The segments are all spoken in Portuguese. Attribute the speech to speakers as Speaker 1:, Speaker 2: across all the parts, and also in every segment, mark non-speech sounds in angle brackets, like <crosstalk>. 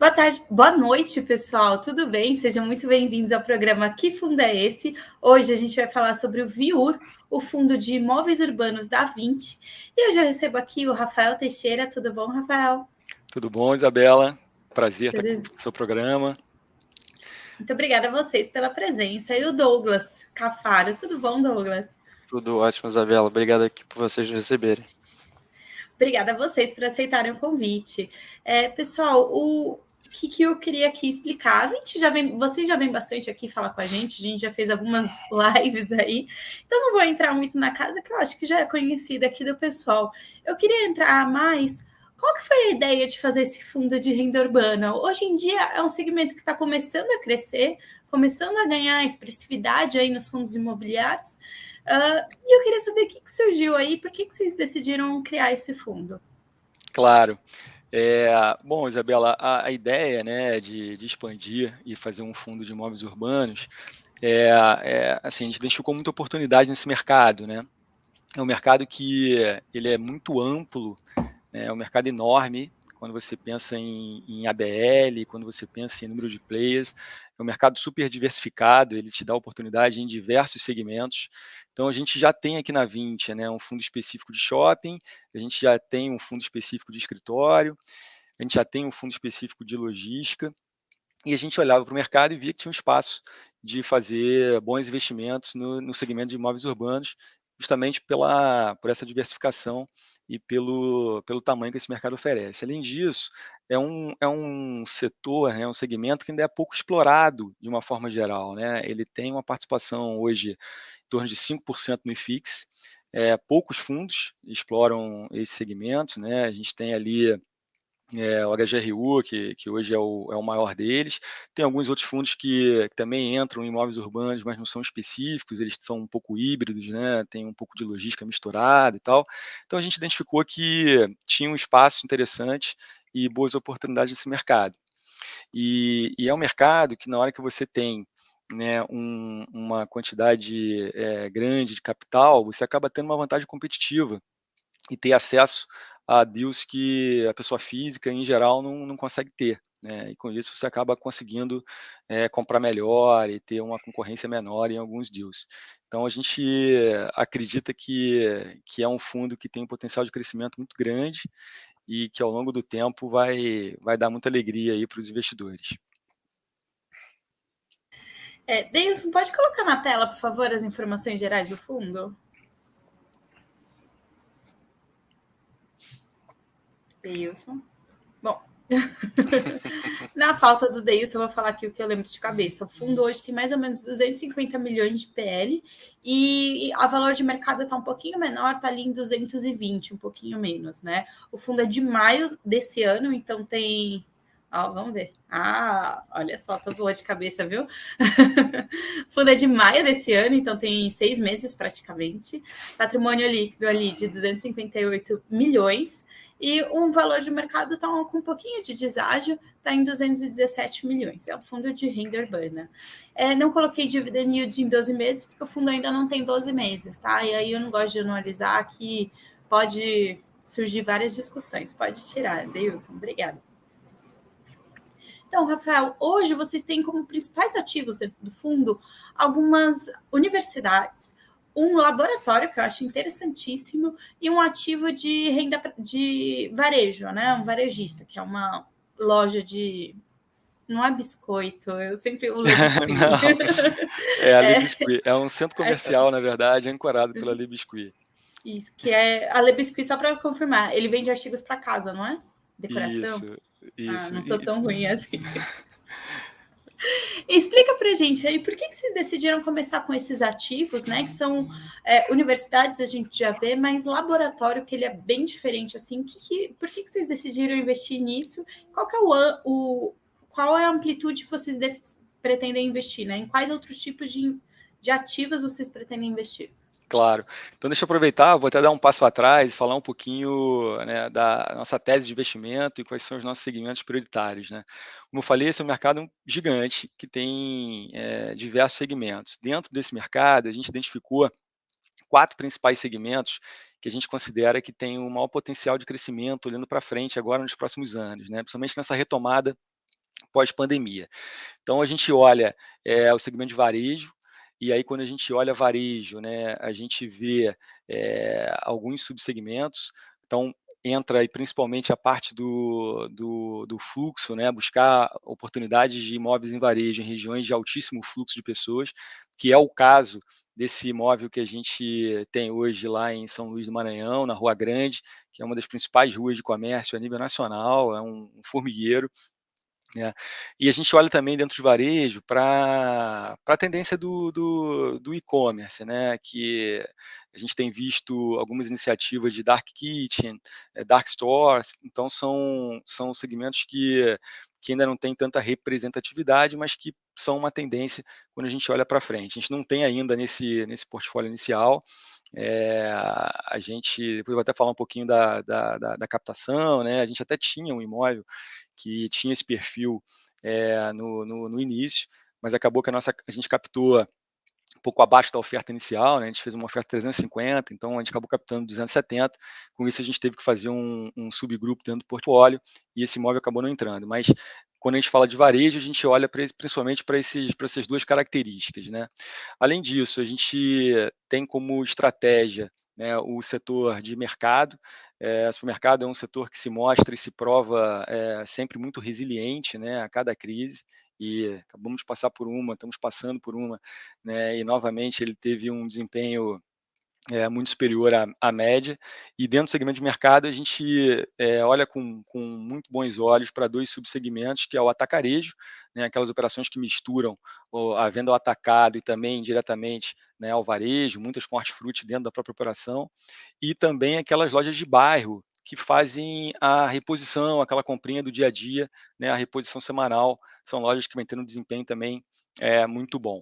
Speaker 1: Boa tarde, boa noite, pessoal. Tudo bem? Sejam muito bem-vindos ao programa Que Fundo é Esse? Hoje a gente vai falar sobre o VIUR, o Fundo de Imóveis Urbanos da 20. E hoje eu recebo aqui o Rafael Teixeira. Tudo bom, Rafael?
Speaker 2: Tudo bom, Isabela? Prazer Tudo... estar com o seu programa.
Speaker 1: Muito obrigada a vocês pela presença. E o Douglas Cafaro. Tudo bom, Douglas?
Speaker 3: Tudo ótimo, Isabela. Obrigado aqui por vocês nos receberem.
Speaker 1: Obrigada a vocês por aceitarem o convite. É, pessoal, o, que, que eu queria aqui explicar. A gente já vem, vocês já vem bastante aqui falar com a gente, a gente já fez algumas <laughs> lives aí, então não vou entrar muito na casa, que eu acho que já é conhecida aqui do pessoal. Eu queria entrar mais. Qual que foi a ideia de fazer esse fundo de renda urbana? Hoje em dia é um segmento que está começando a crescer, começando a ganhar expressividade aí nos fundos imobiliários. Uh, e eu queria saber o que, que surgiu aí, por que, que vocês decidiram criar esse fundo?
Speaker 2: Claro. É, bom, Isabela, a, a ideia né, de, de, expandir e fazer um fundo de imóveis urbanos, é, é, assim, a gente identificou muita oportunidade nesse mercado. Né? É um mercado que ele é muito amplo, né, é um mercado enorme, quando você pensa em, em, ABL, quando você pensa em número de players, é um mercado super diversificado, ele te dá oportunidade em diversos segmentos. Então, a gente já tem aqui na 20 né, um fundo específico de shopping, a gente já tem um fundo específico de escritório, a gente já tem um fundo específico de logística, e a gente olhava para o mercado e via que tinha um espaço de fazer bons investimentos no, no segmento de imóveis urbanos, justamente pela, por essa diversificação e pelo, pelo tamanho que esse mercado oferece. Além disso, é um, é um setor, é um segmento que ainda é pouco explorado de uma forma geral. Né? Ele tem uma participação hoje em torno de 5% no IFIX, é, poucos fundos exploram esse segmento, né? a gente tem ali é, o HGRU, que, que hoje é o, é o maior deles. Tem alguns outros fundos que, que, também entram em imóveis urbanos, mas não são específicos, eles são um pouco híbridos, né? tem um pouco de logística misturada e tal. Então a gente identificou que tinha um espaço interessante e boas oportunidades nesse mercado. E, e é um mercado que na hora que você tem né, um, uma quantidade é, grande de capital, você acaba tendo uma vantagem competitiva e ter acesso a deals que a pessoa física, em geral, não, não consegue ter. Né? E com isso você acaba conseguindo é, comprar melhor e ter uma concorrência menor em alguns deals. Então a gente acredita que, que é um fundo que tem um potencial de crescimento muito grande e que ao longo do tempo vai, vai dar muita alegria para os investidores.
Speaker 1: É, Deilson, pode colocar na tela, por favor, as informações gerais do fundo? Deilson. Bom, <laughs> na falta do Deilson, eu vou falar aqui o que eu lembro de cabeça. O fundo hoje tem mais ou menos 250 milhões de PL e a valor de mercado está um pouquinho menor, está ali em 220, um pouquinho menos, né? O fundo é de maio desse ano, então tem vamos ver. Ah, olha só, tô boa de cabeça, viu? <laughs> Fundo é de maio desse ano, então tem seis meses praticamente. Patrimônio líquido ali de 258 milhões. E um valor de mercado está com um pouquinho de deságio, está em 217 milhões. É um fundo de renda urbana. É, não coloquei dividend yield em 12 meses, porque o fundo ainda não tem 12 meses, tá? E aí eu não gosto de anualizar, que pode surgir várias discussões. Pode tirar, Deilson. Obrigada. Então, Rafael, hoje vocês têm como principais ativos dentro do fundo algumas universidades, um laboratório que eu acho interessantíssimo e um ativo de renda de varejo, né? Um varejista, que é uma loja de não é biscoito, eu sempre uso <laughs> biscoito.
Speaker 2: é a é. É um centro comercial, é. na verdade, ancorado pela Le Biscuit.
Speaker 1: Isso, que é a Le Biscuit, só para confirmar, ele vende artigos para casa, não é?
Speaker 2: Decoração? Isso, isso.
Speaker 1: Ah, não tô tão ruim assim. <laughs> <laughs> Explica para gente aí por que, que vocês decidiram começar com esses ativos, né? Que são é, universidades, a gente já vê, mas laboratório, que ele é bem diferente, assim. Que, que, por que, que vocês decidiram investir nisso? Qual, que é o, o, qual é a amplitude que vocês pretendem investir, né? Em quais outros tipos de, de ativos vocês pretendem investir?
Speaker 2: Claro. Então, deixa eu aproveitar, vou até dar um passo atrás e falar um pouquinho né, da nossa tese de investimento e quais são os nossos segmentos prioritários. Né? Como eu falei, esse é um mercado gigante que tem é, diversos segmentos. Dentro desse mercado, a gente identificou quatro principais segmentos que a gente considera que tem um maior potencial de crescimento olhando para frente agora nos próximos anos, né? principalmente nessa retomada pós-pandemia. Então, a gente olha é, o segmento de varejo, e aí, quando a gente olha varejo, né, a gente vê é, alguns subsegmentos. Então, entra aí principalmente a parte do, do, do, fluxo, né, buscar oportunidades de imóveis em varejo em regiões de altíssimo fluxo de pessoas, que é o caso desse imóvel que a gente tem hoje lá em São Luís do Maranhão, na Rua Grande, que é uma das principais ruas de comércio a nível nacional, é um, um formigueiro, né? E a gente olha também dentro de varejo para a tendência do, do, do e-commerce, né? que a gente tem visto algumas iniciativas de dark kitchen, eh, dark stores, então são, são segmentos que, que ainda não tem tanta representatividade, mas que são uma tendência quando a gente olha para frente. A gente não tem ainda nesse, nesse portfólio inicial, é, a gente, depois vou até falar um pouquinho da, da, da, da, captação, né? a gente até tinha um imóvel que tinha esse perfil é, no, no, no, início, mas acabou que a, nossa, a gente captou um pouco abaixo da oferta inicial, né? a gente fez uma oferta 350, então a gente acabou captando 270, com isso a gente teve que fazer um, um subgrupo dentro do portfólio, e esse imóvel acabou não entrando, mas quando a gente fala de varejo, a gente olha pra, principalmente para essas duas características. Né? Além disso, a gente tem como estratégia né, o setor de mercado. É, o supermercado é um setor que se mostra e se prova é, sempre muito resiliente né, a cada crise e acabamos de passar por uma, estamos passando por uma, né, e novamente ele teve um desempenho é, muito superior à, à, média, e dentro do segmento de mercado a gente é, olha com, com, muito bons olhos para dois subsegmentos, que é o atacarejo, né, aquelas operações que misturam a venda ao atacado e também diretamente né, ao varejo, muitas com hortifruti dentro da própria operação, e também aquelas lojas de bairro, que fazem a reposição, aquela comprinha do dia a dia, né, a reposição semanal, são lojas que vêm tendo um desempenho também é, muito bom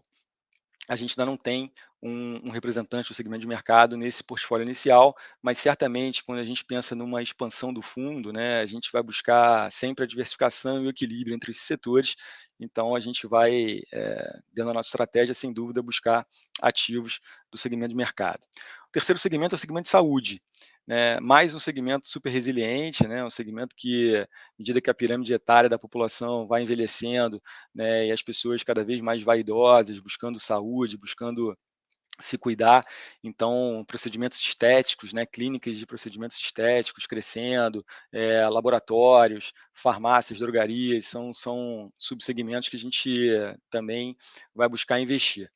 Speaker 2: a gente ainda não tem um, um, representante do segmento de mercado nesse portfólio inicial, mas certamente quando a gente pensa numa expansão do fundo, né, a gente vai buscar sempre a diversificação e o equilíbrio entre esses setores, então a gente vai, é, dentro da nossa estratégia, sem dúvida, buscar ativos do segmento de mercado. O terceiro segmento é o segmento de saúde, né, mais um segmento super resiliente, né, um segmento que, à medida que a pirâmide etária da população vai envelhecendo, né, e as pessoas cada vez mais vaidosas, buscando saúde, buscando se cuidar, então procedimentos estéticos, né, clínicas de procedimentos estéticos crescendo, é, laboratórios, farmácias, drogarias, são, são subsegmentos que a gente também vai buscar investir.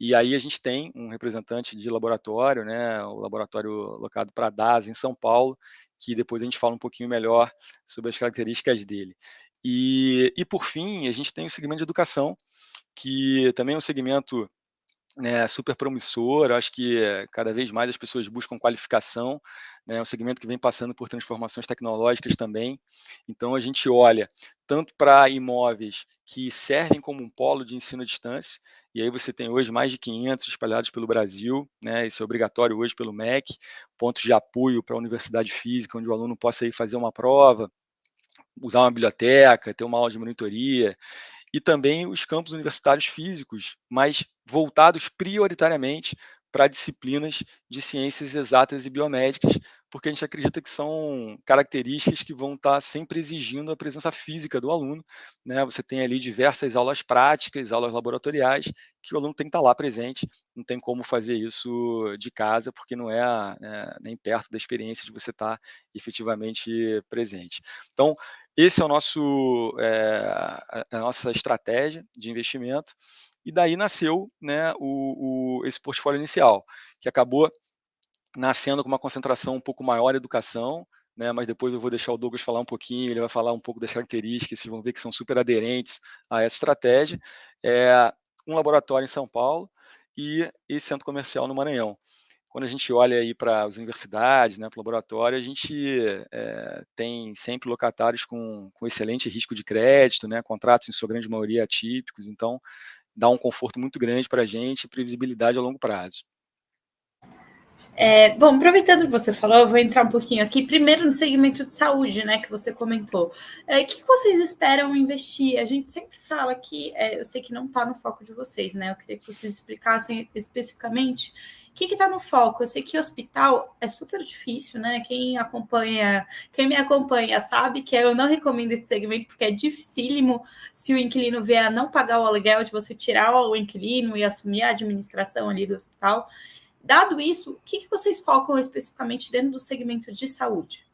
Speaker 2: E aí a gente tem um representante de laboratório, né, o laboratório locado para a DAS em São Paulo, que depois a gente fala um pouquinho melhor sobre as características dele. E, e por fim, a gente tem o segmento de educação, que também é um segmento né, super promissor, acho que cada vez mais as pessoas buscam qualificação, né, é um segmento que vem passando por transformações tecnológicas também, então a gente olha tanto para imóveis que servem como um polo de ensino à distância, e aí você tem hoje mais de 500 espalhados pelo Brasil, né, isso é obrigatório hoje pelo MEC, pontos de apoio para a universidade física, onde o aluno possa ir fazer uma prova, usar uma biblioteca, ter uma aula de monitoria, e também os campos universitários físicos, mas voltados prioritariamente para disciplinas de ciências exatas e biomédicas, porque a gente acredita que são características que vão estar sempre exigindo a presença física do aluno. Né? Você tem ali diversas aulas práticas, aulas laboratoriais, que o aluno tem que estar lá presente, não tem como fazer isso de casa, porque não é né, nem perto da experiência de você estar efetivamente presente. Então, esse é o nosso, é, a nossa estratégia de investimento, e daí nasceu né, o, o, esse portfólio inicial, que acabou nascendo com uma concentração um pouco maior em educação, né, mas depois eu vou deixar o Douglas falar um pouquinho, ele vai falar um pouco das características, vocês vão ver que são super aderentes a essa estratégia. É, um laboratório em São Paulo e esse centro comercial no Maranhão quando a gente olha aí para as universidades, né, para o laboratório, a gente é, tem sempre locatários com, com excelente risco de crédito, né, contratos em sua grande maioria atípicos, então dá um conforto muito grande para a gente e previsibilidade a longo prazo.
Speaker 1: É, bom, aproveitando que você falou, eu vou entrar um pouquinho aqui. Primeiro no segmento de saúde, né, que você comentou. É, o que vocês esperam investir? A gente sempre fala que, é, eu sei que não está no foco de vocês, né? Eu queria que vocês explicassem especificamente que está no foco? Eu sei que hospital é super difícil, né? Quem acompanha, quem me acompanha sabe que eu não recomendo esse segmento porque é dificílimo se o inquilino vier a não pagar o aluguel de você tirar o inquilino e assumir a administração ali do hospital. Dado isso, o que, que vocês focam especificamente dentro do segmento de saúde?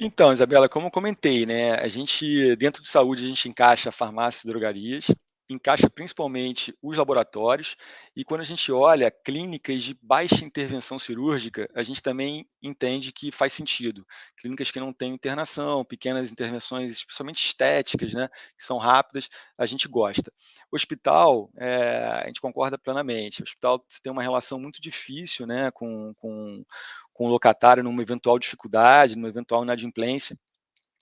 Speaker 2: Então, Isabela, como comentei, né, a gente, dentro de saúde, a gente encaixa farmácias e drogarias, encaixa principalmente os laboratórios, e quando a gente olha clínicas de baixa intervenção cirúrgica, a gente também entende que faz sentido. Clínicas que não têm internação, pequenas intervenções, especialmente estéticas, né, que são rápidas, a gente gosta. Hospital, é, a gente concorda plenamente. O hospital tem uma relação muito difícil né, com, com, com o locatário numa eventual dificuldade, numa eventual inadimplência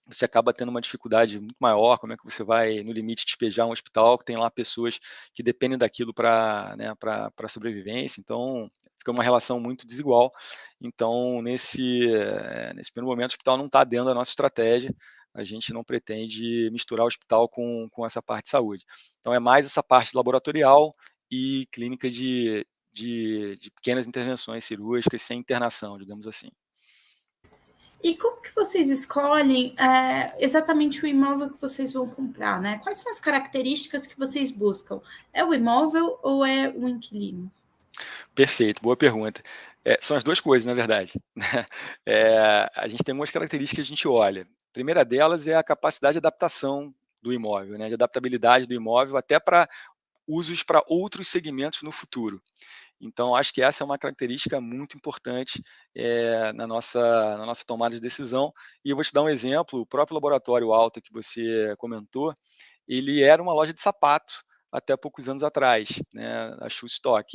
Speaker 2: você acaba tendo uma dificuldade muito maior, como é que você vai, no limite, despejar um hospital que tem lá pessoas que dependem daquilo para né, a sobrevivência, então fica uma relação muito desigual, então nesse, eh, nesse primeiro momento o hospital não está dentro da nossa estratégia, a gente não pretende misturar o hospital com, com essa parte de saúde. Então é mais essa parte laboratorial e clínica de, de, de pequenas intervenções cirúrgicas sem internação, digamos assim.
Speaker 1: E como que vocês escolhem é, exatamente o imóvel que vocês vão comprar, né? Quais são as características que vocês buscam? É o imóvel ou é o inquilino?
Speaker 2: Perfeito, boa pergunta. É, são as duas coisas, na verdade. É, a gente tem algumas características que a gente olha. A primeira delas é a capacidade de adaptação do imóvel, né, de adaptabilidade do imóvel até para usos para outros segmentos no futuro. Então, acho que essa é uma característica muito importante é, na, nossa, na nossa tomada de decisão. E eu vou te dar um exemplo, o próprio laboratório Alta que você comentou, ele era uma loja de sapato até poucos anos atrás, né, a Shoe Stock.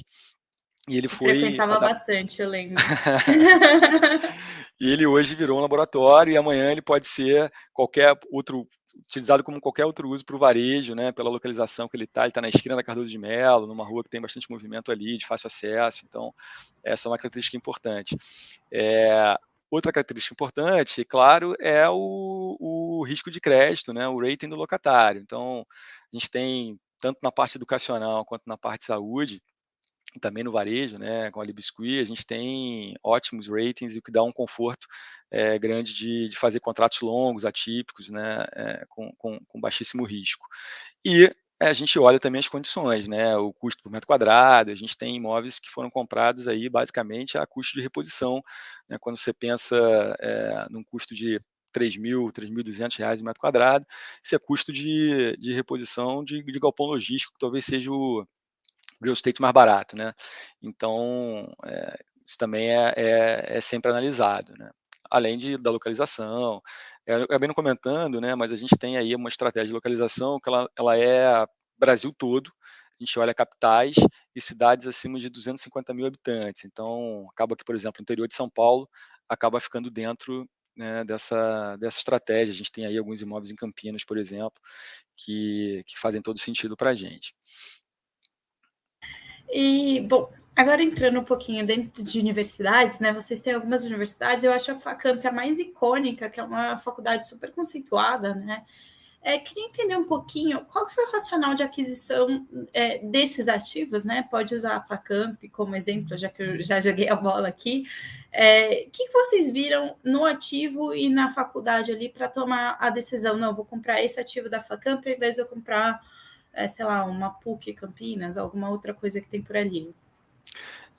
Speaker 1: E ele foi... Frequentava bastante, eu lembro. <laughs>
Speaker 2: e ele hoje virou um laboratório e amanhã ele pode ser qualquer outro utilizado como qualquer outro uso para o varejo, né, pela localização que ele está, ele está na esquina da Cardoso de Melo, numa rua que tem bastante movimento ali, de fácil acesso, então essa é uma característica importante. É, outra característica importante, claro, é o, o risco de crédito, né, o rating do locatário, então a gente tem, tanto na parte educacional quanto na parte de saúde, também no varejo, né, com a Libiscuit, a gente tem ótimos ratings e o que dá um conforto é, grande de, de, fazer contratos longos, atípicos, né, é, com, com, com, baixíssimo risco. E a gente olha também as condições, né, o custo por metro quadrado, a gente tem imóveis que foram comprados aí basicamente a custo de reposição, né, quando você pensa é, num custo de 3 mil, 3.200 reais o metro quadrado, isso é custo de, de reposição de, de galpão logístico, que talvez seja o, real estate mais barato, né? Então, é, isso também é, é, é, sempre analisado, né? Além de, da localização. É, eu acabei não comentando, né? Mas a gente tem aí uma estratégia de localização que ela, ela é Brasil todo, a gente olha capitais e cidades acima de 250 mil habitantes. Então, acaba que, por exemplo, o interior de São Paulo acaba ficando dentro né, dessa, dessa estratégia. A gente tem aí alguns imóveis em Campinas, por exemplo, que, que fazem todo sentido para a gente.
Speaker 1: E, bom, agora entrando um pouquinho dentro de universidades, né? Vocês têm algumas universidades, eu acho a FACAMP a mais icônica, que é uma faculdade super conceituada, né? É, queria entender um pouquinho qual foi o racional de aquisição é, desses ativos, né? Pode usar a Facamp como exemplo, já que eu já joguei a bola aqui. O é, que, que vocês viram no ativo e na faculdade ali para tomar a decisão? Não, vou comprar esse ativo da Facamp ao invés de eu comprar é, sei lá, uma PUC Campinas, alguma outra coisa que tem por ali?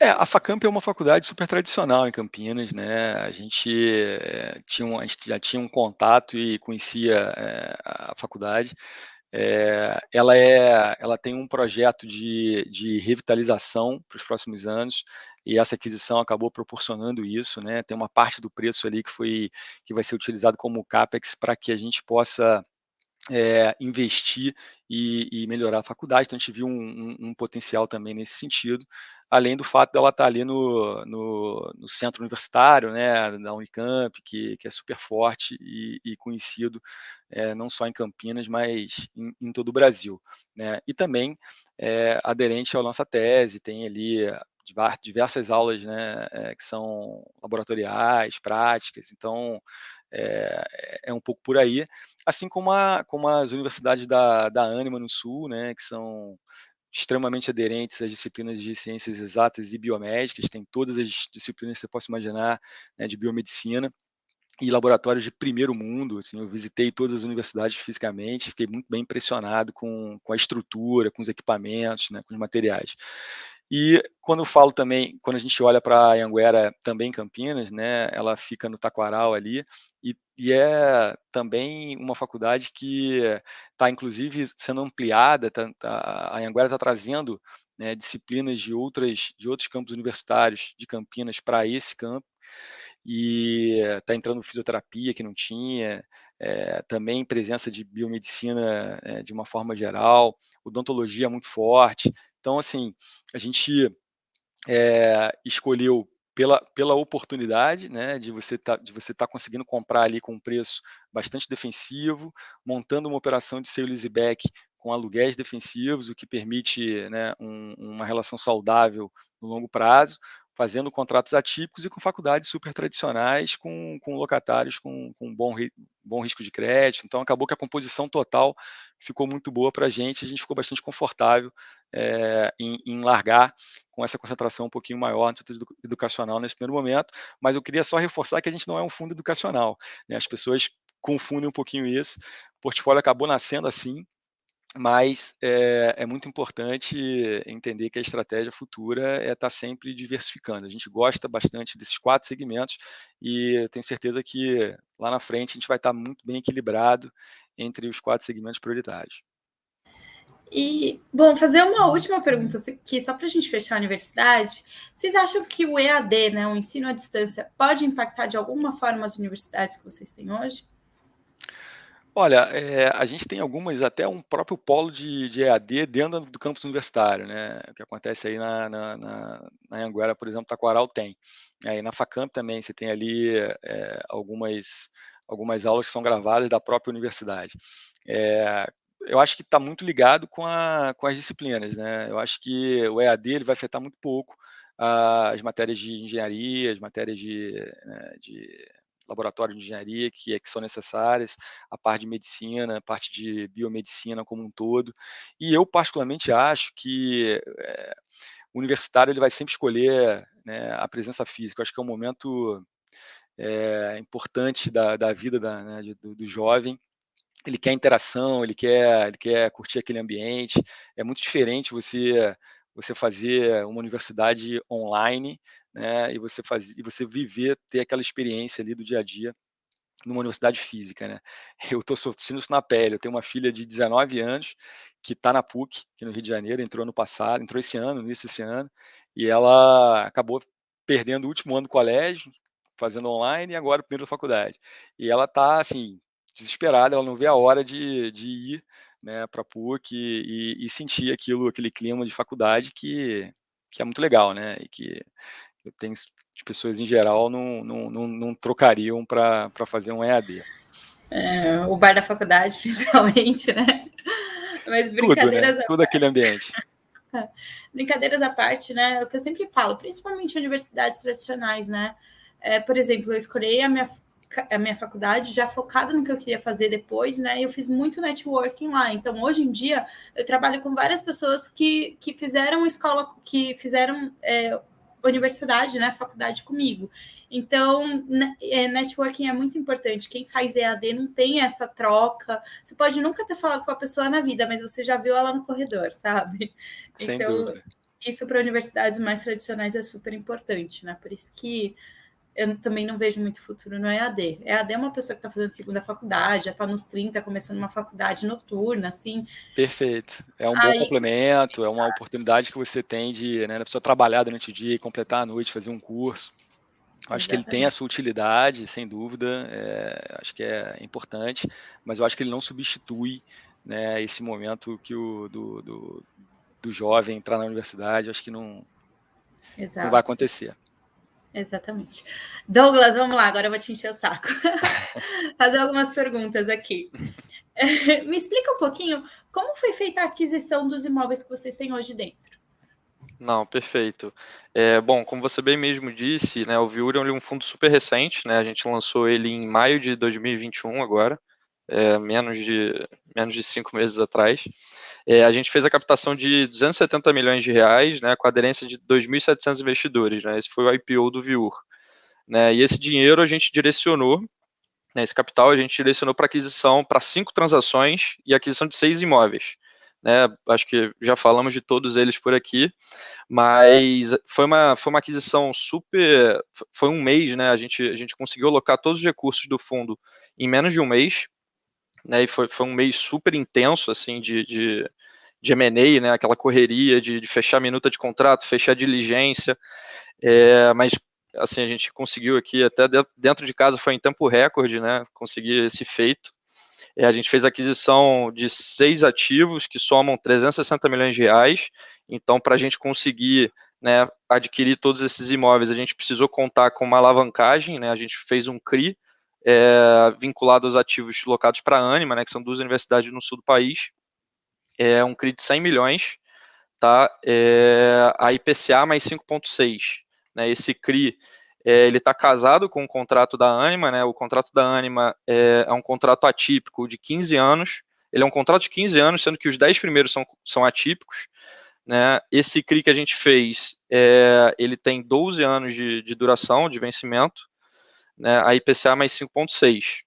Speaker 2: É, a Facamp é uma faculdade super tradicional em Campinas, né? A gente, é, tinha, um, a gente já tinha um contato e conhecia é, a faculdade. É, ela, é, ela tem um projeto de, de revitalização para os próximos anos e essa aquisição acabou proporcionando isso, né? Tem uma parte do preço ali que foi que vai ser utilizado como capex para que a gente possa é, investir e, e, melhorar a faculdade, então a gente viu um, um, um, potencial também nesse sentido, além do fato dela estar ali no, no, no centro universitário, né, da Unicamp, que, que é super forte e, e conhecido é, não só em Campinas, mas em, em todo o Brasil. Né, e também é, aderente à nossa tese, tem ali diversas aulas né, é, que são laboratoriais, práticas, então é, é, um pouco por aí, assim como, a, como as universidades da, da Anima no Sul, né, que são extremamente aderentes às disciplinas de ciências exatas e biomédicas, tem todas as disciplinas que você possa imaginar né, de biomedicina e laboratórios de primeiro mundo. Assim, eu visitei todas as universidades fisicamente, fiquei muito bem impressionado com, com a estrutura, com os equipamentos, né, com os materiais. E quando eu falo também, quando a gente olha para a Anguera, também Campinas, né, ela fica no Taquaral ali, e, e é também uma faculdade que está, inclusive, sendo ampliada, tá, tá, a Anguera está trazendo né, disciplinas de, outras, de outros campos universitários de Campinas para esse campo, e está entrando fisioterapia que não tinha, é, também presença de biomedicina é, de uma forma geral, odontologia muito forte. Então, assim, a gente é, escolheu pela, pela oportunidade né, de você tá, estar tá conseguindo comprar ali com um preço bastante defensivo, montando uma operação de sale leaseback com aluguéis defensivos, o que permite né, um, uma relação saudável no longo prazo, fazendo contratos atípicos e com faculdades super tradicionais, com, com locatários com, com bom, bom risco de crédito. Então, acabou que a composição total ficou muito boa para a gente, a gente ficou bastante confortável é, em, em, largar com essa concentração um pouquinho maior no setor educacional nesse primeiro momento, mas eu queria só reforçar que a gente não é um fundo educacional. Né? As pessoas confundem um pouquinho isso. O portfólio acabou nascendo assim, mas é, é, muito importante entender que a estratégia futura é estar tá sempre diversificando. A gente gosta bastante desses quatro segmentos e tenho certeza que lá na frente a gente vai estar tá muito bem equilibrado entre os quatro segmentos prioritários.
Speaker 1: E, bom, fazer uma última pergunta aqui, só para a gente fechar a universidade. Vocês acham que o EAD, né, o ensino à distância, pode impactar de alguma forma as universidades que vocês têm hoje?
Speaker 2: Olha, é, a gente tem algumas, até um próprio polo de, de EAD dentro do campus universitário, né? O que acontece aí na, na, na, na Anguera, por exemplo, Taquaral tem. Aí na Facamp também, você tem ali é, algumas, algumas aulas que são gravadas da própria universidade. É, eu acho que está muito ligado com, a, com as disciplinas, né? Eu acho que o EAD ele vai afetar muito pouco as matérias de engenharia, as matérias de, né, de laboratório de engenharia que, é, que são necessárias, a parte de medicina, a parte de biomedicina como um todo. E eu, particularmente, acho que é, o universitário ele vai sempre escolher né, a presença física. Eu acho que é um momento é, importante da, da vida da, né, do, do jovem, ele quer interação, ele quer, ele quer curtir aquele ambiente. É muito diferente você você fazer uma universidade online né, e você fazer, e você viver, ter aquela experiência ali do dia a dia numa universidade física, né? <laughs> Eu estou sentindo isso na pele. Eu tenho uma filha de 19 anos que está na PUC, aqui no Rio de Janeiro, entrou ano passado, entrou esse ano, no início desse ano, e ela acabou perdendo o último ano do colégio, fazendo online, e agora o primeiro da faculdade. E ela está, assim, desesperada, ela não vê a hora de, de ir né, para a PUC e, e, sentir aquilo, aquele clima de faculdade que, que é muito legal, né? E que eu tenho de pessoas em geral não, não, não, não trocariam para fazer um EAD.
Speaker 1: É, o bar da faculdade, <laughs> principalmente, né?
Speaker 2: Mas brincadeiras Tudo, né? Tudo aquele ambiente. <laughs>
Speaker 1: brincadeiras à parte, né? O que eu sempre falo, principalmente universidades tradicionais, né? É, por exemplo, eu escolhi a minha, a minha faculdade já focada no que eu queria fazer depois, né? Eu fiz muito networking lá. Então, hoje em dia, eu trabalho com várias pessoas que, que fizeram escola, que fizeram é, universidade, né, faculdade comigo. Então, é, networking é muito importante. Quem faz EAD não tem essa troca. Você pode nunca ter falado com a pessoa na vida, mas você já viu ela no corredor, <laughs> sabe?
Speaker 2: Sem então, dúvida.
Speaker 1: Isso para universidades mais tradicionais é super importante, né? Por isso que eu também não vejo muito futuro no EAD. EAD é uma pessoa que está fazendo segunda faculdade, já está nos 30, começando uma faculdade noturna, assim.
Speaker 2: Perfeito. É um Aí, bom complemento, é uma oportunidade que você tem de, né, a pessoa trabalhar durante o dia completar a noite, fazer um curso. Acho Exatamente. que ele tem a sua utilidade, sem dúvida, é, acho que é importante, mas eu acho que ele não substitui né, esse momento que o, do, do, do jovem entrar na universidade, acho que não, não vai acontecer.
Speaker 1: Exatamente. Douglas, vamos lá, agora eu vou te encher o saco. <laughs> Fazer algumas perguntas aqui. <laughs> Me explica um pouquinho como foi feita a aquisição dos imóveis que vocês têm hoje dentro.
Speaker 3: Não, perfeito. É, bom, como você bem mesmo disse, né, o Viura é um fundo super recente, né, a gente lançou ele em maio de 2021 agora, é, menos, de, menos de cinco meses atrás. É, a gente fez a captação de 270 milhões de reais, né, com aderência de 2.700 investidores, né, esse foi o IPO do Viur. Né, e esse dinheiro a gente direcionou, né, esse capital a gente direcionou para aquisição, para cinco transações e aquisição de seis imóveis. Né, acho que já falamos de todos eles por aqui, mas foi uma, foi uma aquisição super, foi um mês, né, a gente, a gente conseguiu alocar todos os recursos do fundo em menos de um mês, né, e foi, foi um mês super intenso, assim, de, de, de M&A, né, aquela correria de, de, fechar minuta de contrato, fechar diligência, é, mas, assim, a gente conseguiu aqui, até dentro de casa foi em tempo recorde, né, conseguir esse feito, é, a gente fez aquisição de seis ativos que somam 360 milhões de reais, então, para a gente conseguir né, adquirir todos esses imóveis, a gente precisou contar com uma alavancagem, né, a gente fez um CRI, é, vinculado aos ativos locados para a Anima, né, que são duas universidades no sul do país, é um CRI de 100 milhões, tá? É, a IPCA mais 5,6. Né, esse CRI é, ele está casado com o contrato da Anima, né, o contrato da Anima é, é, um contrato atípico de 15 anos, ele é um contrato de 15 anos, sendo que os 10 primeiros são, são atípicos, né, esse CRI que a gente fez, é, ele tem 12 anos de, de duração, de vencimento, né, a IPCA mais 5,6.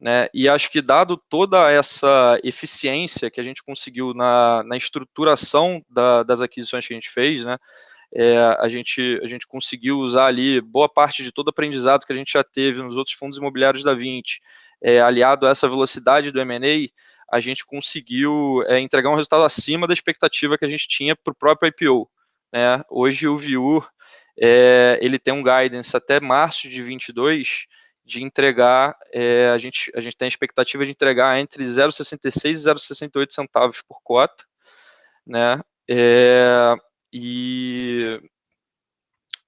Speaker 3: Né, e acho que dado toda essa eficiência que a gente conseguiu na, na estruturação da, das aquisições que a gente fez, né, é, a, gente, a gente conseguiu usar ali boa parte de todo o aprendizado que a gente já teve nos outros fundos imobiliários da 20, é, aliado a essa velocidade do M&A, a gente conseguiu é, entregar um resultado acima da expectativa que a gente tinha para o próprio IPO. Né? Hoje o Viur é, ele tem um guidance até março de 22 de entregar, é, a, gente, a gente tem a expectativa de entregar entre 0,66 e 0,68 centavos por cota, né, é, e,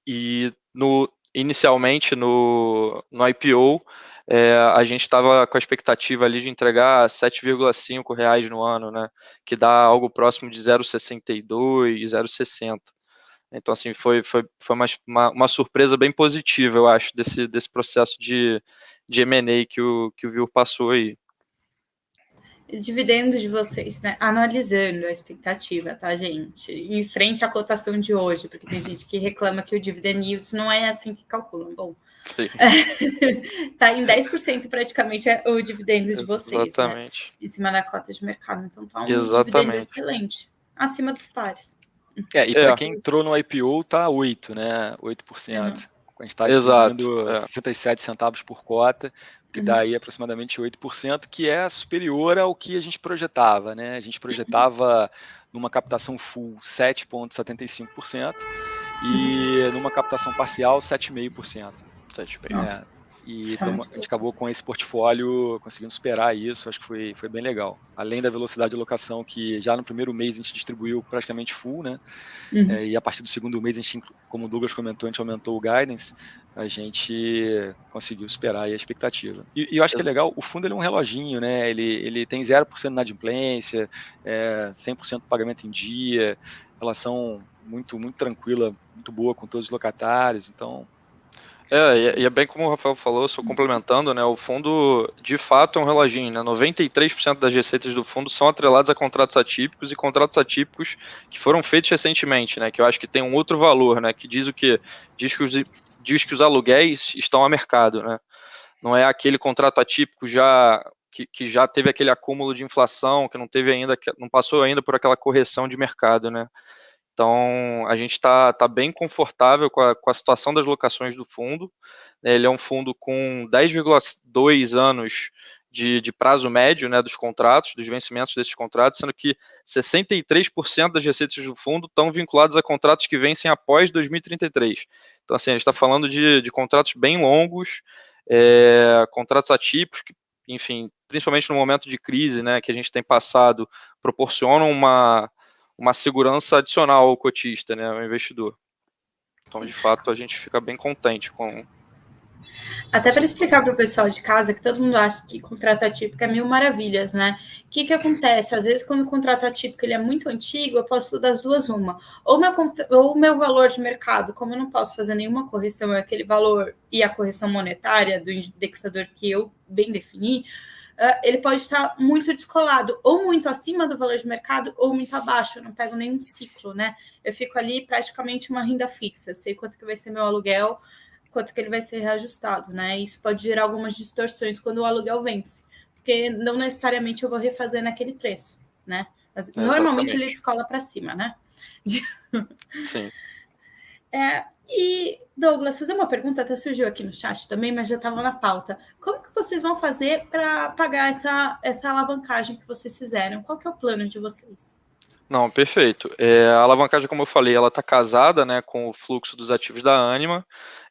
Speaker 3: e no, inicialmente no, no IPO, é, a gente estava com a expectativa ali de entregar 7,5 reais no ano, né, que dá algo próximo de 0,62, 0,60. Então, assim, foi, foi, foi uma, uma, surpresa bem positiva, eu acho, desse, desse processo de, de M&A que o, que o Viu passou aí.
Speaker 1: Dividendos de vocês, né? Analisando a expectativa, tá, gente? Em frente à cotação de hoje, porque tem gente que reclama que o dividend yield não é assim que calculam. Bom, <laughs> tá em 10% praticamente é o dividendo de vocês. Né? Exatamente. Né? Em cima da cota de mercado. Então tá um Exatamente. dividendo excelente, acima dos pares.
Speaker 2: É, e para é. quem entrou no IPO, tá 8, né? 8%. Uhum. A gente está distribuindo é. 67 centavos por cota, que uhum. dá aí aproximadamente 8%, que é superior ao que a gente projetava, né? A gente projetava numa captação full 7,75% e numa captação parcial 7,5%. 7,5%. É, e então, a gente acabou com esse portfólio conseguindo superar isso, acho que foi, foi bem legal. Além da velocidade de alocação, que já no primeiro mês a gente distribuiu praticamente full, né? Uhum. É, e a partir do segundo mês, a gente, como o Douglas comentou, a gente aumentou o guidance, a gente conseguiu superar a expectativa. E, e eu acho que é legal, o fundo ele é um reloginho, né? Ele, ele tem 0% de inadimplência, é, 100% pagamento em dia, relação muito, muito tranquila, muito boa com todos os locatários, então
Speaker 3: é, e é bem como o Rafael falou, só complementando, né, o fundo de fato é um reloginho, né, 93% das receitas do fundo são atreladas a contratos atípicos e contratos atípicos que foram feitos recentemente, né, que eu acho que tem um outro valor, né, que diz o que? Diz que os, diz que os aluguéis estão a mercado, né, não é aquele contrato atípico já que, que já teve aquele acúmulo de inflação, que não teve ainda, não passou ainda por aquela correção de mercado, né, então, a gente está tá bem confortável com a, com a situação das locações do fundo. Né? Ele é um fundo com 10,2 anos de, de, prazo médio né, dos contratos, dos vencimentos desses contratos, sendo que 63% das receitas do fundo estão vinculadas a contratos que vencem após 2033. Então, assim, a gente está falando de, de, contratos bem longos, é, contratos atípicos, que, enfim, principalmente no momento de crise né, que a gente tem passado, proporcionam uma uma segurança adicional ao cotista, né, ao investidor. Então, de fato, a gente fica bem contente com.
Speaker 1: Até para explicar para o pessoal de casa, que todo mundo acha que contrato atípico é mil maravilhas, né? O que, que acontece? Às vezes, quando o contrato atípico ele é muito antigo, eu posso das duas uma. Ou meu, ou o meu valor de mercado, como eu não posso fazer nenhuma correção, é aquele valor e a correção monetária do indexador que eu bem defini, uh, ele pode estar muito descolado, ou muito acima do valor de mercado, ou muito abaixo. Eu não pego nenhum ciclo, né? Eu fico ali praticamente uma renda fixa. Eu sei quanto que vai ser meu aluguel, quanto que ele vai ser reajustado, né? Isso pode gerar algumas distorções quando o aluguel vence, porque não necessariamente eu vou refazer naquele preço, né? Mas, normalmente ele descola para cima, né?
Speaker 3: Sim. <laughs>
Speaker 1: É, e, Douglas, fazer uma pergunta, até surgiu aqui no chat também, mas já estava na pauta. Como que vocês vão fazer para pagar essa, essa alavancagem que vocês fizeram? Qual que é o plano de vocês?
Speaker 3: Não, perfeito. É, a alavancagem, como eu falei, ela está casada né, com o fluxo dos ativos da Anima.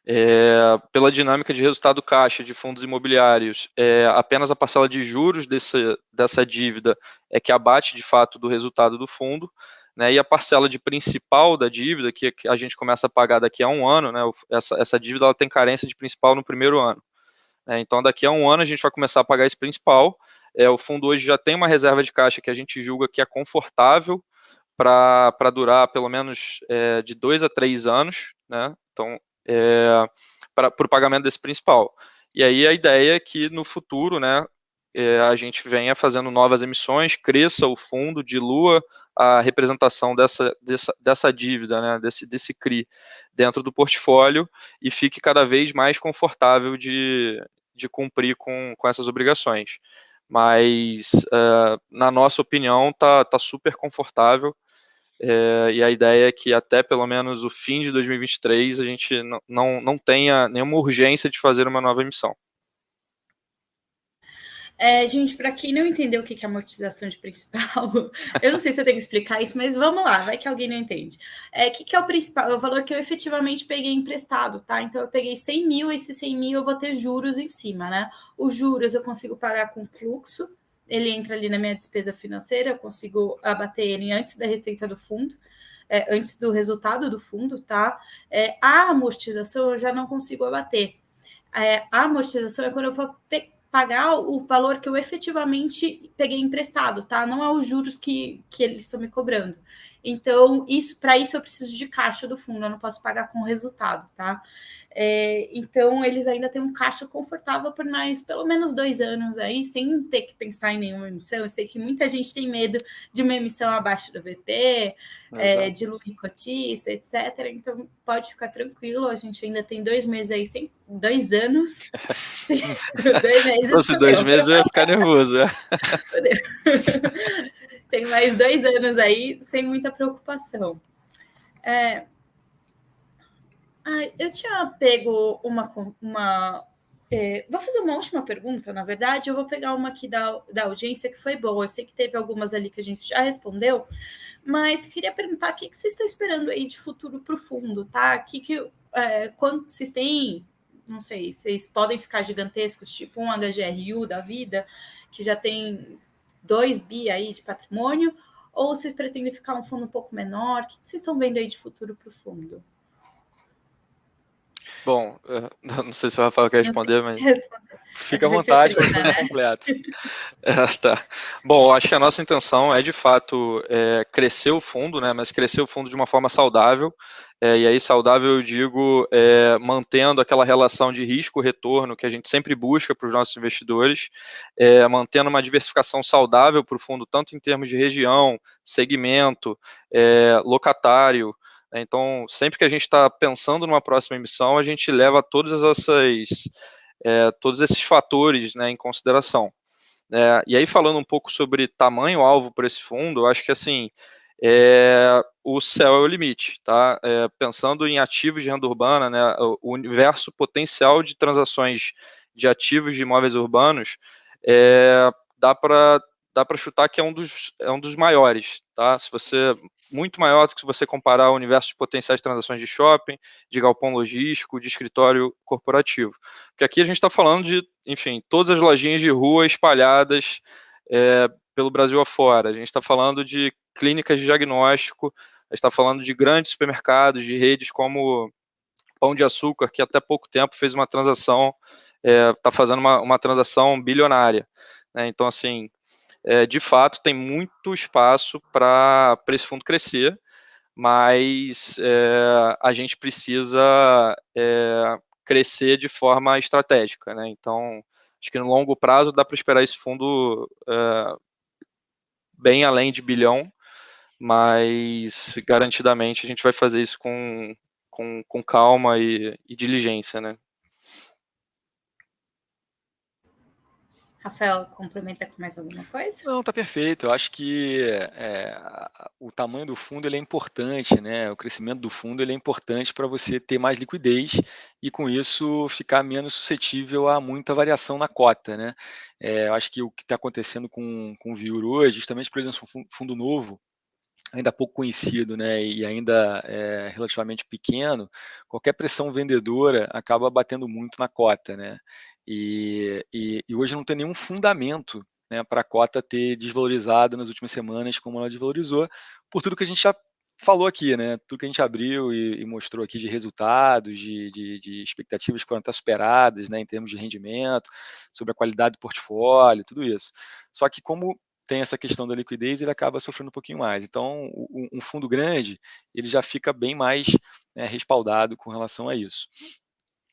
Speaker 3: É, pela dinâmica de resultado caixa de fundos imobiliários, é, apenas a parcela de juros desse, dessa dívida é que abate de fato do resultado do fundo né, e a parcela de principal da dívida, que a gente começa a pagar daqui a um ano, né, essa, essa dívida ela tem carência de principal no primeiro ano. É, então, daqui a um ano a gente vai começar a pagar esse principal. É, o fundo hoje já tem uma reserva de caixa que a gente julga que é confortável para durar pelo menos é, de dois a três anos, né? Então, é, para o pagamento desse principal. E aí a ideia é que no futuro, né, é, a gente venha fazendo novas emissões, cresça o fundo, dilua a representação dessa, dessa, dessa dívida, né, desse, desse CRI dentro do portfólio e fique cada vez mais confortável de, de cumprir com, com essas obrigações. Mas, uh, na nossa opinião, está tá super confortável é, e a ideia é que até pelo menos o fim de 2023 a gente não, não, não tenha nenhuma urgência de fazer uma nova emissão.
Speaker 1: É, gente, para quem não entendeu o que é amortização de principal, <laughs> eu não sei se eu tenho que explicar isso, mas vamos lá, vai que alguém não entende. É, o que, que é o principal? É o valor que eu efetivamente peguei emprestado, tá? Então eu peguei 100 mil, esse 100 mil eu vou ter juros em cima, né? Os juros eu consigo pagar com fluxo, ele entra ali na minha despesa financeira, eu consigo abater ele antes da receita do fundo. É, antes do resultado do fundo, tá? É, a amortização eu já não consigo abater. É, a amortização é quando eu vou pagar o valor que eu efetivamente peguei emprestado, tá? Não é os juros que, que eles estão me cobrando. Então, isso para isso eu preciso de caixa do fundo, eu não posso pagar com resultado, tá? É, então, eles ainda têm um caixa confortável por mais pelo menos dois anos aí, sem ter que pensar em nenhuma emissão. Eu sei que muita gente tem medo de uma emissão abaixo do VP, é, de Lula Cotiça, etc. Então, pode ficar tranquilo, a gente ainda tem dois meses aí, sem, dois anos. <laughs>
Speaker 3: dois meses. Se fosse dois meses, eu ia ficar nervoso. É. <laughs>
Speaker 1: tem mais dois anos aí, sem muita preocupação. É, ah, eu tinha pego uma. uma é, vou fazer uma última pergunta, na verdade. Eu vou pegar uma aqui da, da audiência que foi boa. Eu sei que teve algumas ali que a gente já respondeu, mas queria perguntar o que, que vocês estão esperando aí de futuro profundo, tá? Que, que, é, quando vocês têm, não sei, vocês podem ficar gigantescos, tipo um HGRU da vida, que já tem 2 bi aí de patrimônio, ou vocês pretendem ficar um fundo um pouco menor? O que, vocês estão vendo aí de futuro profundo?
Speaker 3: Bom, <laughs> não sei se o Rafael quer responder, mas.
Speaker 2: Fica à vontade para fazer completo. <laughs>
Speaker 3: É, tá. Bom, acho que a nossa intenção é, de fato, é, crescer o fundo, né? Mas crescer o fundo de uma forma saudável. É, e aí, saudável, eu digo, é, mantendo aquela relação de risco-retorno que a gente sempre busca para os nossos investidores, é, mantendo uma diversificação saudável para o fundo, tanto em termos de região, segmento, é, locatário? Então, sempre que a gente está pensando numa próxima emissão, a gente leva todas essas, é, todos esses fatores né, em consideração. É, e aí, falando um pouco sobre tamanho-alvo para esse fundo, eu acho que assim, é, o céu é o limite, tá? É, pensando em ativos de renda urbana, né, o universo potencial de transações de ativos de imóveis urbanos, é, dá para dá para chutar que é um dos, é um dos maiores, tá? Se você muito maior do que se você comparar o universo de potenciais transações de shopping, de galpão logístico, de escritório corporativo. Porque aqui a gente está falando de, enfim, todas as lojinhas de rua espalhadas é, pelo Brasil afora. A gente está falando de clínicas de diagnóstico, a gente está falando de grandes supermercados, de redes como Pão de Açúcar, que até pouco tempo fez uma transação, está é, fazendo uma, uma transação bilionária. Né? Então, assim, é, de fato, tem muito espaço para esse fundo crescer, mas é, a gente precisa é, crescer de forma estratégica. Né? Então, acho que no longo prazo dá para esperar esse fundo é, bem além de bilhão, mas garantidamente a gente vai fazer isso com, com, com calma e, e diligência, né?
Speaker 1: Rafael, complementa com mais alguma coisa?
Speaker 2: Não, tá perfeito. Eu acho que é, o tamanho do fundo ele é importante, né? O crescimento do fundo ele é importante para você ter mais liquidez e com isso ficar menos suscetível a muita variação na cota, né? É, eu acho que o que está acontecendo com, com o Viur hoje, justamente por ser um fundo novo, ainda pouco conhecido né, e ainda é, relativamente pequeno, qualquer pressão vendedora acaba batendo muito na cota. Né? E, e, e hoje não tem nenhum fundamento né, para a cota ter desvalorizado nas últimas semanas como ela desvalorizou, por tudo que a gente já falou aqui, né? Tudo que a gente abriu e, e mostrou aqui de resultados, de, de, de, expectativas que foram até superadas, né, em termos de rendimento, sobre a qualidade do portfólio, tudo isso. Só que como tem essa questão da liquidez, ele acaba sofrendo um pouquinho mais. Então, um fundo grande, ele já fica bem mais né, respaldado com relação a isso.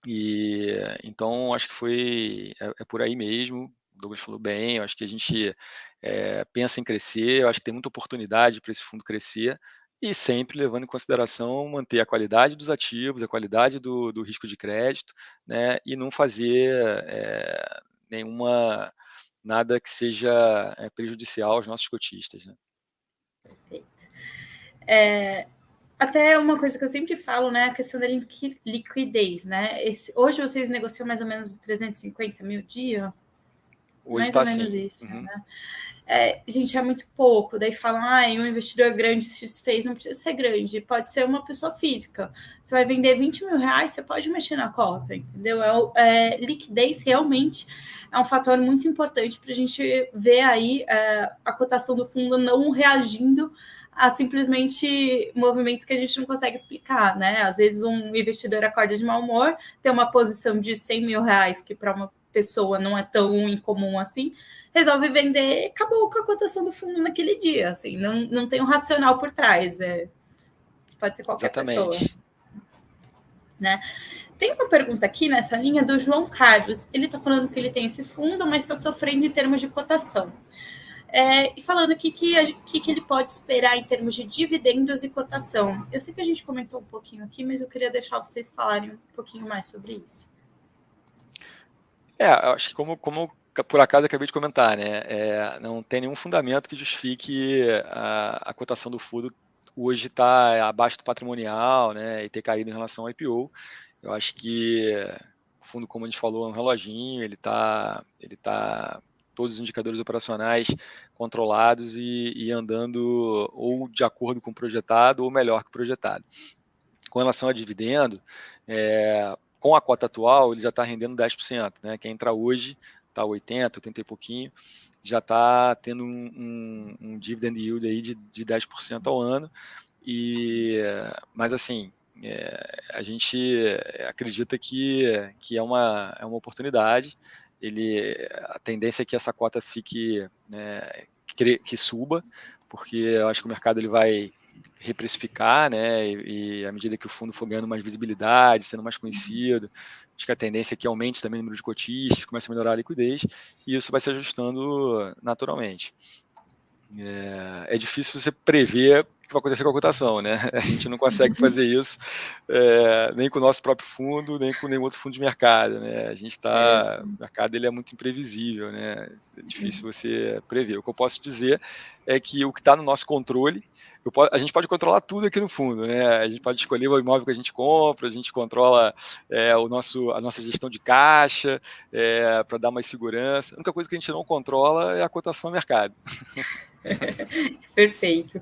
Speaker 2: E então acho que foi é, é por aí mesmo. O Douglas falou bem. Acho que a gente é, pensa em crescer. Eu acho que tem muita oportunidade para esse fundo crescer e sempre levando em consideração manter a qualidade dos ativos, a qualidade do, do risco de crédito, né, e não fazer é, nenhuma nada que seja é, prejudicial aos nossos cotistas. Né?
Speaker 1: Perfeito. É, até uma coisa que eu sempre falo, né, a questão da liquidez, né? Esse, hoje vocês negociam mais ou menos 350 mil dia?
Speaker 2: Hoje mais tá ou menos
Speaker 1: assim. isso, uhum. né? É, gente, é muito pouco. Daí falam, ah, um investidor grande se fez, não precisa ser grande, pode ser uma pessoa física. Você vai vender 20 mil reais, você pode mexer na cota, entendeu? É, é liquidez realmente é um fator muito importante para a gente ver aí é, a cotação do fundo não reagindo a simplesmente movimentos que a gente não consegue explicar, né? Às vezes um investidor acorda de mau humor, tem uma posição de 100 mil reais, que para uma pessoa não é tão incomum assim, resolve vender, acabou com a cotação do fundo naquele dia, assim, não, não tem um racional por trás, é, pode ser qualquer Exatamente. pessoa. Né? Tem uma pergunta aqui nessa linha do João Carlos. Ele está falando que ele tem esse fundo, mas está sofrendo em termos de cotação. É, e falando o que, que, que, ele pode esperar em termos de dividendos e cotação. Eu sei que a gente comentou um pouquinho aqui, mas eu queria deixar vocês falarem um pouquinho mais sobre isso.
Speaker 2: É, acho que como, como por acaso acabei de comentar, né? É, não tem nenhum fundamento que justifique a, a cotação do fundo hoje está abaixo do patrimonial, né? E ter caído em relação ao IPO. Eu acho que o fundo, como a gente falou, é um reloginho, ele está ele tá todos os indicadores operacionais controlados e, e, andando ou de acordo com o projetado ou melhor que o projetado. Com relação a dividendo, é, com a cota atual, ele já está rendendo 10%. Né? Quem entra hoje está 80, 80 e pouquinho, já está tendo um, um, um, dividend yield aí de, de 10% ao ano. E, mas assim, é, a gente acredita que, que é, uma, é uma oportunidade. Ele, a tendência é que essa cota fique, né, que, que, suba, porque eu acho que o mercado ele vai reprecificar, né, e, e à medida que o fundo for ganhando mais visibilidade, sendo mais conhecido, acho que a tendência é que aumente também o número de cotistas, comece a melhorar a liquidez, e isso vai se ajustando naturalmente. É, é difícil você prever que vai acontecer com a cotação, né? <laughs> A gente não consegue fazer isso é, nem com o nosso próprio fundo, nem com nenhum outro fundo de mercado, né? A gente está, é. o mercado ele é muito imprevisível, né? É difícil você prever. O que eu posso dizer é que o que está no nosso controle, posso, a gente pode controlar tudo aqui no fundo, né? A gente pode escolher o imóvel que a gente compra, a gente controla é, o nosso, a nossa gestão de caixa é, para dar mais segurança. A única coisa que a gente não controla é a cotação no mercado. <laughs> <laughs>
Speaker 1: Perfeito.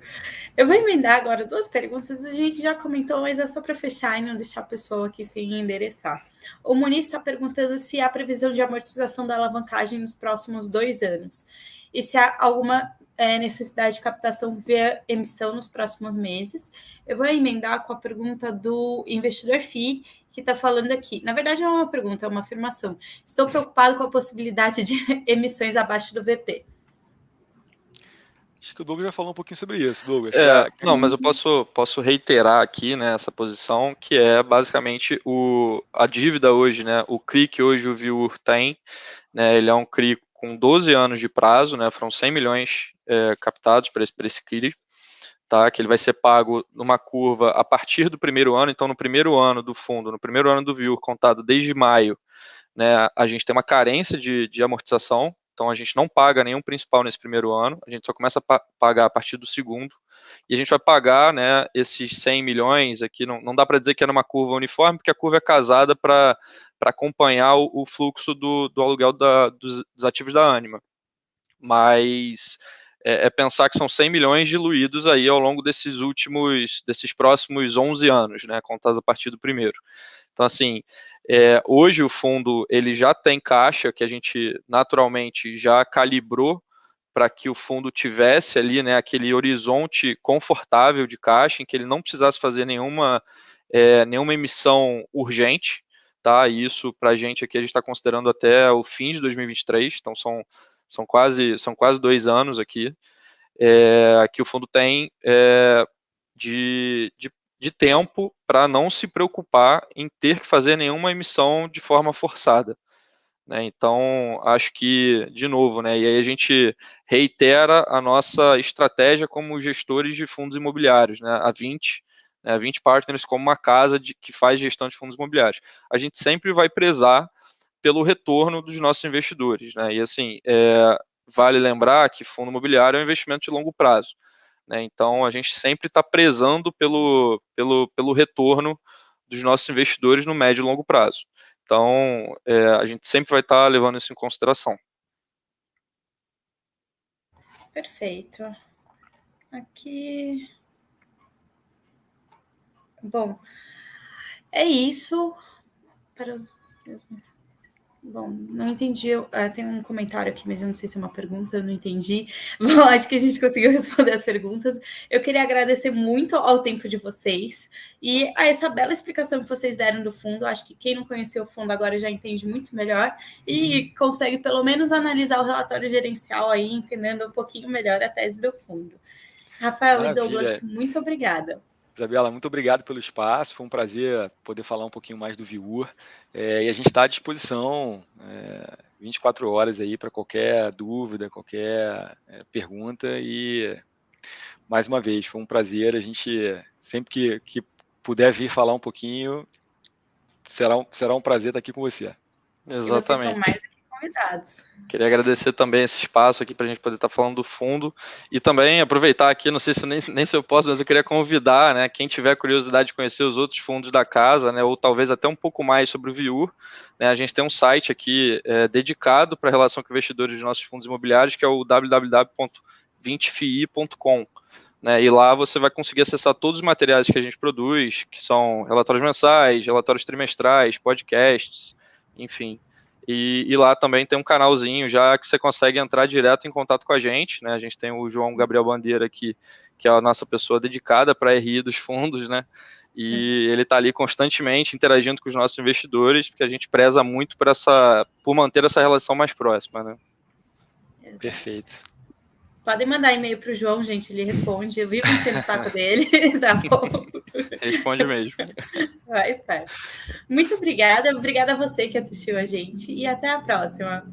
Speaker 1: Eu vou emendar agora duas perguntas. A gente já comentou, mas é só para fechar e não deixar o pessoal aqui sem endereçar. O Muniz está perguntando se há previsão de amortização da alavancagem nos próximos dois anos e se há alguma é, necessidade de captação via emissão nos próximos meses. Eu vou emendar com a pergunta do investidor FI, que está falando aqui. Na verdade, não é uma pergunta, é uma afirmação. Estou preocupado com a possibilidade de <laughs> emissões abaixo do VP.
Speaker 2: Acho que o Douglas já falou um pouquinho sobre isso, Douglas.
Speaker 3: É, não, mas eu posso, posso reiterar aqui né, essa posição, que é basicamente o, a dívida hoje, né? O CRI que hoje o Viur tem né, ele é um CRI com 12 anos de prazo, né, foram 100 milhões é, captados para esse, esse CRI, tá, que ele vai ser pago numa curva a partir do primeiro ano, então no primeiro ano do fundo, no primeiro ano do VIUR, contado desde maio, né, a gente tem uma carência de, de amortização, então a gente não paga nenhum principal nesse primeiro ano, a gente só começa a pa pagar a partir do segundo, e a gente vai pagar né, esses 100 milhões aqui, não, não dá para dizer que é numa curva uniforme, porque a curva é casada para acompanhar o, o, fluxo do, do aluguel da, dos, dos, ativos da Anima. Mas é, é, pensar que são 100 milhões diluídos aí ao longo desses últimos, desses próximos 11 anos, né, contados a partir do primeiro. Então, assim, é, hoje o fundo ele já tem caixa que a gente naturalmente já calibrou para que o fundo tivesse ali né, aquele horizonte confortável de caixa, em que ele não precisasse fazer nenhuma, é, nenhuma emissão urgente, tá? Isso para a gente aqui a gente está considerando até o fim de 2023, então são, são, quase, são quase dois anos aqui é, que o fundo tem é, de, de, de tempo para não se preocupar em ter que fazer nenhuma emissão de forma forçada. Né? Então, acho que, de novo, né, e aí a gente reitera a nossa estratégia como gestores de fundos imobiliários, né, a 20, né, a 20 Partners como uma casa de, que faz gestão de fundos imobiliários. A gente sempre vai prezar pelo retorno dos nossos investidores. Né, e assim, é, vale lembrar que fundo imobiliário é um investimento de longo prazo. Né, então, a gente sempre está prezando pelo, pelo, pelo retorno dos nossos investidores no médio e longo prazo. Então, é, a gente sempre vai estar tá levando isso em consideração.
Speaker 1: Perfeito. Aqui. Bom, é isso para os. Bom, não entendi. Uh, tem um comentário aqui, mas eu não sei se é uma pergunta, eu não entendi. <laughs> Bom, acho que a gente conseguiu <laughs> responder as perguntas. Eu queria agradecer muito ao tempo de vocês e a essa bela explicação que vocês deram do fundo. Acho que quem não conheceu o fundo agora já entende muito melhor e uhum. consegue pelo menos analisar o relatório gerencial aí, entendendo um pouquinho melhor a tese do fundo. Rafael Maravilha. e Douglas, muito obrigada.
Speaker 2: Isabela, muito obrigado pelo espaço. Foi um prazer poder falar um pouquinho mais do Viur. É, e a gente está à disposição é, 24 horas aí para qualquer dúvida, qualquer é, pergunta. E mais uma vez, foi um prazer. A gente sempre que, que puder vir falar um pouquinho, será um, será um prazer estar aqui com você.
Speaker 3: Exatamente convidados. Queria agradecer também esse espaço aqui para a gente poder estar tá falando do fundo e também aproveitar aqui, não sei se nem, nem se eu posso, mas eu queria convidar, né, quem tiver curiosidade de conhecer os outros fundos da casa, né, ou talvez até um pouco mais sobre o Viur, né, a gente tem um site aqui é, dedicado para a relação com investidores de nossos fundos imobiliários, que é o www.20fi.com. Né, e lá você vai conseguir acessar todos os materiais que a gente produz, que são relatórios mensais, relatórios trimestrais, podcasts, enfim. E, e, lá também tem um canalzinho já que você consegue entrar direto em contato com a gente, né? A gente tem o João Gabriel Bandeira aqui, que é a nossa pessoa dedicada para a RI dos fundos, né? E ele está ali constantemente interagindo com os nossos investidores, porque a gente preza muito por, essa, por manter essa relação mais próxima, né?
Speaker 2: Perfeito.
Speaker 1: Podem mandar e-mail para o João, gente, ele responde. Eu vivo enchendo o saco <laughs> dele, <laughs> tá bom?
Speaker 3: Responde mesmo. <laughs>
Speaker 1: Vai, esperto. Muito obrigada. Obrigada a você que assistiu a gente e até a próxima.